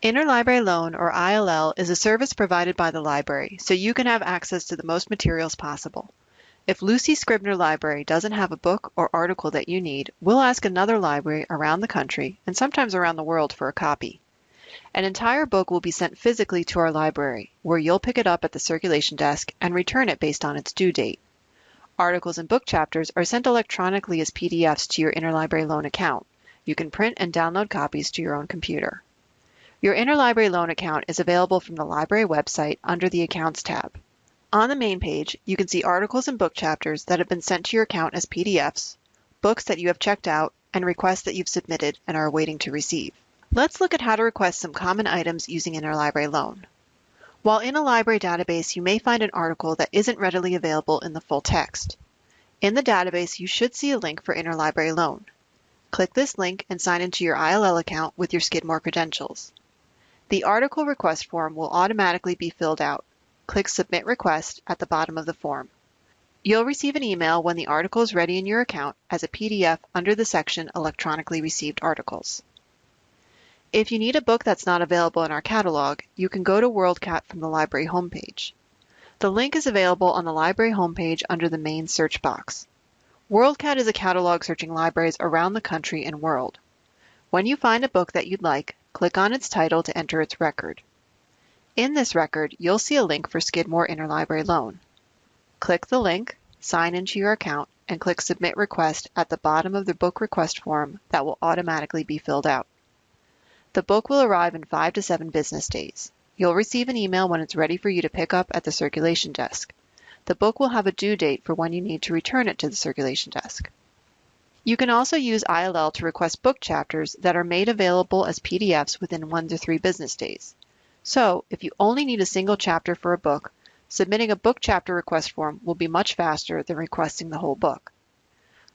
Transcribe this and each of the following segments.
Interlibrary Loan, or ILL, is a service provided by the library, so you can have access to the most materials possible. If Lucy Scribner Library doesn't have a book or article that you need, we'll ask another library around the country, and sometimes around the world, for a copy. An entire book will be sent physically to our library, where you'll pick it up at the circulation desk and return it based on its due date. Articles and book chapters are sent electronically as PDFs to your Interlibrary Loan account. You can print and download copies to your own computer. Your Interlibrary Loan account is available from the library website under the Accounts tab. On the main page, you can see articles and book chapters that have been sent to your account as PDFs, books that you have checked out, and requests that you've submitted and are waiting to receive. Let's look at how to request some common items using Interlibrary Loan. While in a library database, you may find an article that isn't readily available in the full text. In the database, you should see a link for Interlibrary Loan. Click this link and sign into your ILL account with your Skidmore credentials. The article request form will automatically be filled out. Click Submit Request at the bottom of the form. You'll receive an email when the article is ready in your account as a PDF under the section Electronically Received Articles. If you need a book that's not available in our catalog, you can go to WorldCat from the library homepage. The link is available on the library homepage under the main search box. WorldCat is a catalog searching libraries around the country and world. When you find a book that you'd like, click on its title to enter its record. In this record, you'll see a link for Skidmore Interlibrary Loan. Click the link, sign into your account, and click Submit Request at the bottom of the book request form that will automatically be filled out. The book will arrive in five to seven business days. You'll receive an email when it's ready for you to pick up at the circulation desk. The book will have a due date for when you need to return it to the circulation desk. You can also use ILL to request book chapters that are made available as PDFs within one to three business days. So, if you only need a single chapter for a book, submitting a book chapter request form will be much faster than requesting the whole book.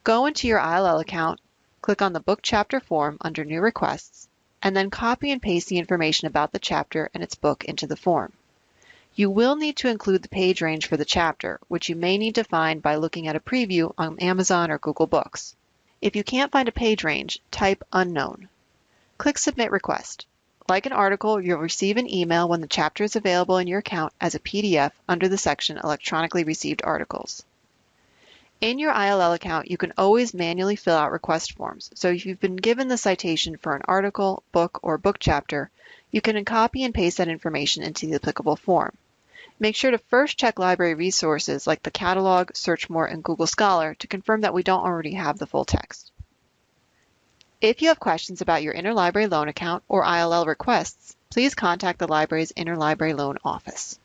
Go into your ILL account, click on the book chapter form under New Requests, and then copy and paste the information about the chapter and its book into the form. You will need to include the page range for the chapter, which you may need to find by looking at a preview on Amazon or Google Books. If you can't find a page range, type unknown. Click Submit Request. Like an article, you'll receive an email when the chapter is available in your account as a PDF under the section Electronically Received Articles. In your ILL account, you can always manually fill out request forms, so if you've been given the citation for an article, book, or book chapter, you can copy and paste that information into the applicable form. Make sure to first check library resources like the catalog, Searchmore, and Google Scholar to confirm that we don't already have the full text. If you have questions about your Interlibrary Loan account or ILL requests, please contact the library's Interlibrary Loan Office.